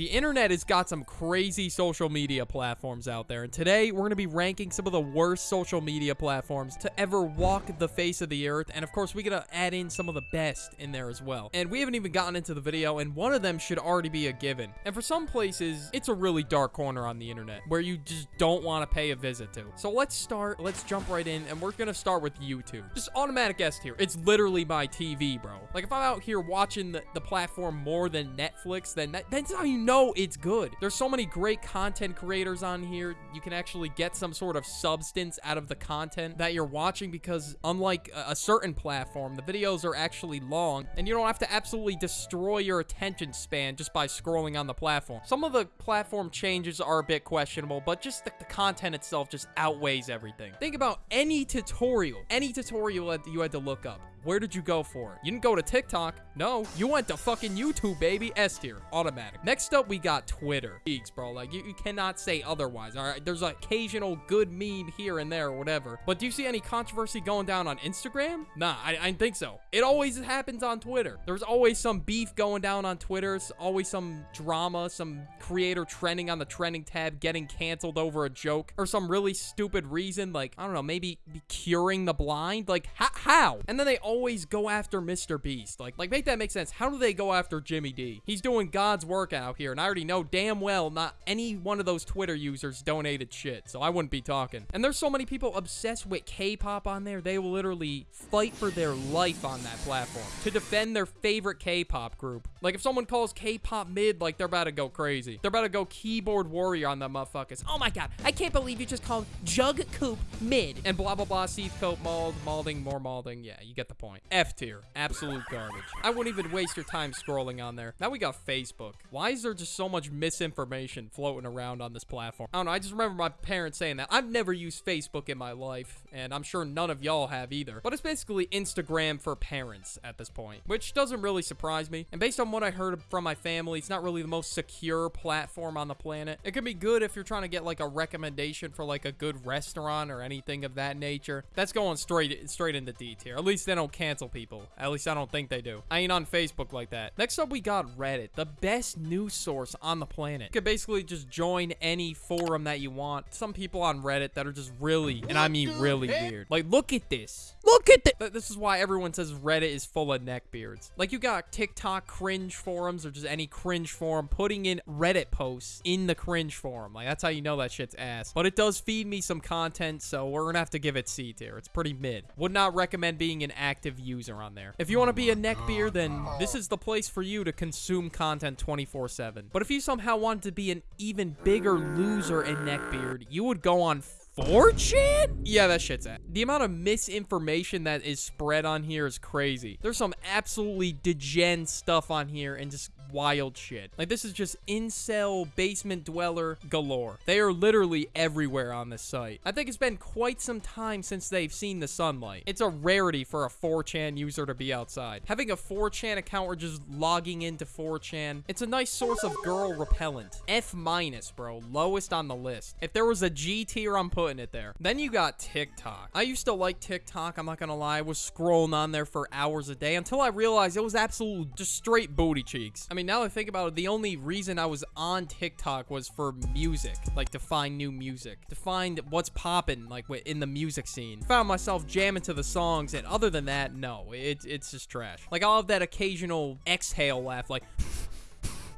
The internet has got some crazy social media platforms out there, and today we're going to be ranking some of the worst social media platforms to ever walk the face of the earth, and of course we got to add in some of the best in there as well. And we haven't even gotten into the video, and one of them should already be a given. And for some places, it's a really dark corner on the internet where you just don't want to pay a visit to. So let's start, let's jump right in, and we're going to start with YouTube. Just automatic guest here. It's literally my TV, bro. Like if I'm out here watching the, the platform more than Netflix, then that, that's how you know it's good. There's so many great content creators on here. You can actually get some sort of substance out of the content that you're watching because unlike a, a certain platform, the videos are actually long and you don't have to absolutely destroy your attention span just by scrolling on the platform. Some of the platform changes are a bit questionable, but just the, the content itself just outweighs everything. Think about any tutorial, any tutorial that you had to look up. Where did you go for it? You didn't go to TikTok. No, you went to fucking YouTube, baby. S tier, automatic. Next up, we got Twitter. Geeks, bro. Like, you, you cannot say otherwise, all right? There's an occasional good meme here and there or whatever. But do you see any controversy going down on Instagram? Nah, I, I think so. It always happens on Twitter. There's always some beef going down on Twitter. It's always some drama, some creator trending on the trending tab, getting canceled over a joke, or some really stupid reason, like, I don't know, maybe curing the blind? Like, how? And then they always go after Mr. Beast. Like, like make that make sense. How do they go after Jimmy D? He's doing God's work out here, and I already know damn well not any one of those Twitter users donated shit, so I wouldn't be talking. And there's so many people obsessed with K-pop on there, they will literally fight for their life on that platform to defend their favorite K-pop group. Like, if someone calls K-pop mid, like, they're about to go crazy. They're about to go keyboard warrior on them motherfuckers. Oh my god, I can't believe you just called Jug Coop mid. And blah, blah, blah, Steve Coat, Mald, Malding, more Malding. Yeah, you get the point. F tier. Absolute garbage. Wouldn't even waste your time scrolling on there. Now we got Facebook. Why is there just so much misinformation floating around on this platform? I don't know. I just remember my parents saying that. I've never used Facebook in my life, and I'm sure none of y'all have either. But it's basically Instagram for parents at this point, which doesn't really surprise me. And based on what I heard from my family, it's not really the most secure platform on the planet. It could be good if you're trying to get like a recommendation for like a good restaurant or anything of that nature. That's going straight straight into D tier. At least they don't cancel people. At least I don't think they do. I ain't on Facebook like that. Next up, we got Reddit, the best news source on the planet. You could basically just join any forum that you want. Some people on Reddit that are just really, and I mean really weird. Like, look at this. Look at this. This is why everyone says Reddit is full of neckbeards. Like, you got TikTok cringe forums or just any cringe forum putting in Reddit posts in the cringe forum. Like, that's how you know that shit's ass. But it does feed me some content, so we're gonna have to give it C tier. It's pretty mid. Would not recommend being an active user on there. If you want to be a neckbeard, then this is the place for you to consume content 24-7. But if you somehow wanted to be an even bigger loser in neckbeard, you would go on 4chan? Yeah, that shit's at. The amount of misinformation that is spread on here is crazy. There's some absolutely degen stuff on here and just wild shit. Like, this is just incel basement dweller galore. They are literally everywhere on this site. I think it's been quite some time since they've seen the sunlight. It's a rarity for a 4chan user to be outside. Having a 4chan account or just logging into 4chan, it's a nice source of girl repellent. F minus, bro. Lowest on the list. If there was a G tier, I'm putting it there. Then you got TikTok. I used to like TikTok, I'm not gonna lie. I was scrolling on there for hours a day until I realized it was absolute just straight booty cheeks. I mean, now I think about it, the only reason I was on TikTok was for music, like to find new music, to find what's popping, like in the music scene. Found myself jamming to the songs, and other than that, no, it, it's just trash. Like, I'll have that occasional exhale laugh, like...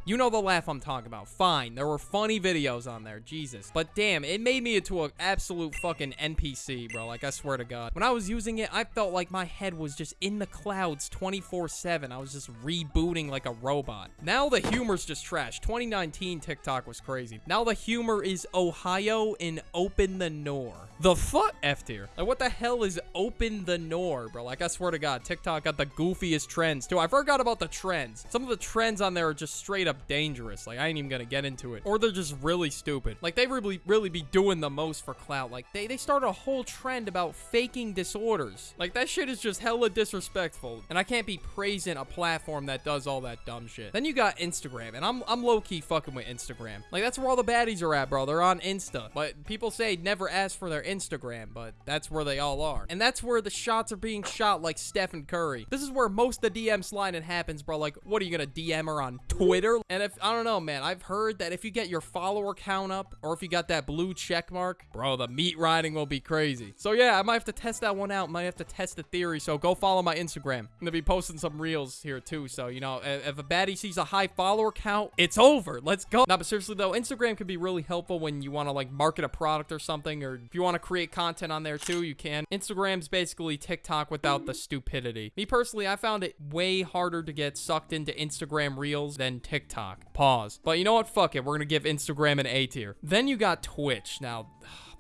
You know the laugh I'm talking about. Fine. There were funny videos on there. Jesus. But damn, it made me into an absolute fucking NPC, bro. Like, I swear to God. When I was using it, I felt like my head was just in the clouds 24-7. I was just rebooting like a robot. Now the humor's just trash. 2019 TikTok was crazy. Now the humor is Ohio and open the Noor. The fuck? F tier. Like, what the hell is open the Noor, bro? Like, I swear to God, TikTok got the goofiest trends, too. I forgot about the trends. Some of the trends on there are just straight up dangerous. Like, I ain't even gonna get into it. Or they're just really stupid. Like, they really, really be doing the most for clout. Like, they, they started a whole trend about faking disorders. Like, that shit is just hella disrespectful. And I can't be praising a platform that does all that dumb shit. Then you got Instagram. And I'm, I'm low-key fucking with Instagram. Like, that's where all the baddies are at, bro. They're on Insta. But people say never ask for their Instagram, but that's where they all are. And that's where the shots are being shot like Stephen Curry. This is where most of the DM sliding happens, bro. Like, what are you gonna DM her on Twitter? And if, I don't know, man, I've heard that if you get your follower count up or if you got that blue check mark, bro, the meat riding will be crazy. So yeah, I might have to test that one out. Might have to test the theory. So go follow my Instagram. I'm gonna be posting some reels here too. So, you know, if, if a baddie sees a high follower count, it's over. Let's go. Now, but seriously though, Instagram can be really helpful when you want to like market a product or something, or if you want to create content on there too, you can. Instagram's basically TikTok without the stupidity. Me personally, I found it way harder to get sucked into Instagram Reels than TikTok. Pause. But you know what? Fuck it. We're gonna give Instagram an A tier. Then you got Twitch. Now,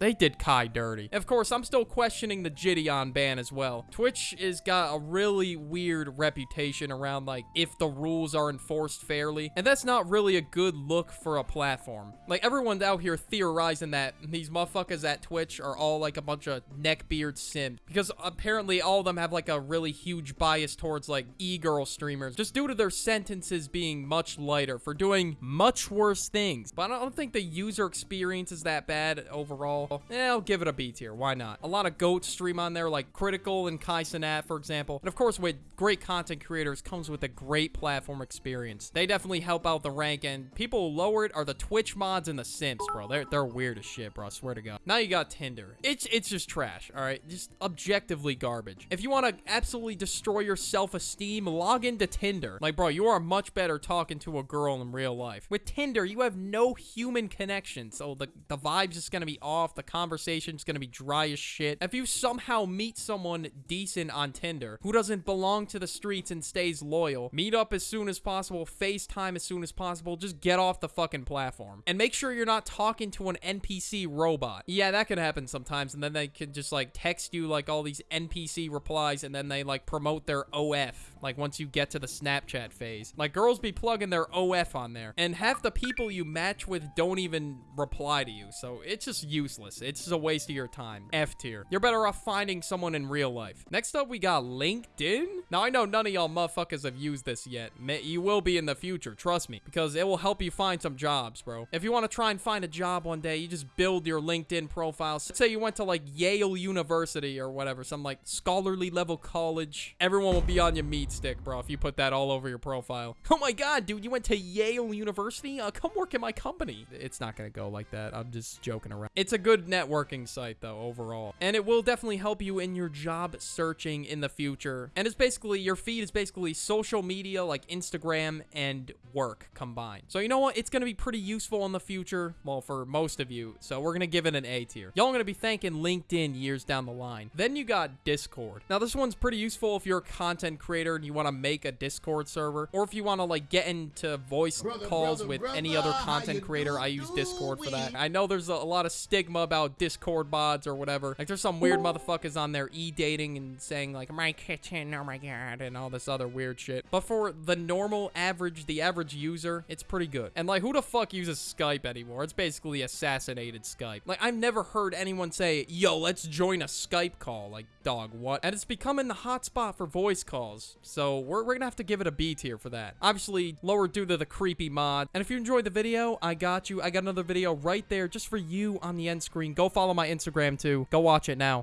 they did Kai dirty. Of course, I'm still questioning the Jidion ban as well. Twitch has got a really weird reputation around, like, if the rules are enforced fairly. And that's not really a good look for a platform. Like, everyone's out here theorizing that these motherfuckers at Twitch are all, like, a bunch of neckbeard simps. Because apparently all of them have, like, a really huge bias towards, like, e-girl streamers. Just due to their sentences being much lighter for doing much worse things. But I don't think the user experience is that bad overall. Yeah, eh, I'll give it a B tier. Why not? A lot of GOAT stream on there, like Critikal and Kai Cenat, for example. And of course, with great content creators comes with a great platform experience. They definitely help out the rank, and people lower it are the Twitch mods and the Simps, bro. They're, they're weird as shit, bro. I swear to God. Now you got Tinder. It's, it's just trash, all right? Just objectively garbage. If you want to absolutely destroy your self-esteem, log into Tinder. Like, bro, you are much better talking to a girl in real life. With Tinder, you have no human connection, so the, the vibe's just gonna be off. The conversation's gonna be dry as shit. If you somehow meet someone decent on Tinder who doesn't belong to the streets and stays loyal, meet up as soon as possible, FaceTime as soon as possible, just get off the fucking platform. And make sure you're not talking to an NPC robot. Yeah, that can happen sometimes, and then they can just like text you like all these NPC replies, and then they like promote their OF. Like once you get to the Snapchat phase. Like girls be plugging their OF on there. And half the people you match with don't even reply to you. So it's just useless. It's just a waste of your time. F tier. You're better off finding someone in real life. Next up, we got LinkedIn. Now, I know none of y'all motherfuckers have used this yet. You will be in the future, trust me. Because it will help you find some jobs, bro. If you want to try and find a job one day, you just build your LinkedIn profile. Say you went to like Yale University or whatever, some like scholarly level college. Everyone will be on your meat stick, bro, if you put that all over your profile. Oh my god, dude, you went to Yale University? Uh, come work in my company. It's not gonna go like that. I'm just joking around. It's a good networking site, though, overall. And it will definitely help you in your job searching in the future. And it's basically, your feed is basically social media like Instagram and work combined. So you know what? It's gonna be pretty useful in the future. Well, for most of you. So we're gonna give it an A tier. Y'all gonna be thanking LinkedIn years down the line. Then you got Discord. Now, this one's pretty useful if you're a content creator and you want to make a Discord server, or if you want to like get into voice Brother, calls brother, with brother, any other content creator. I use Discord for that. I know there's a, a lot of stigma about Discord mods or whatever. Like there's some weird motherfuckers on there e-dating and saying like my kitchen, oh my god, and all this other weird shit. But for the normal average, the average user, it's pretty good. And like who the fuck uses Skype anymore? It's basically assassinated Skype. Like I've never heard anyone say, "Yo, let's join a Skype call." Like dog, what? And it's becoming the hotspot for voice calls. So we're, we're gonna have to give it a B tier for that. Obviously, lower due to the creepy mod. And if you enjoyed the video, I got you. I got another video right there just for you on the end screen. Go follow my Instagram too. Go watch it now.